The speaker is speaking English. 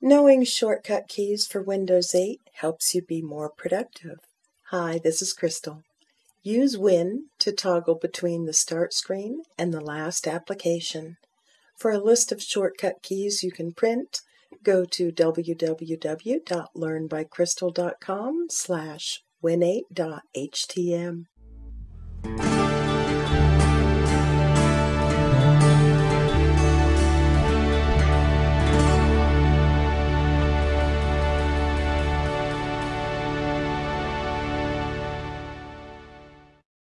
Knowing shortcut keys for Windows 8 helps you be more productive. Hi, this is Crystal. Use Win to toggle between the Start screen and the last application. For a list of shortcut keys you can print, go to www.learnbycrystal.com slash win8.htm.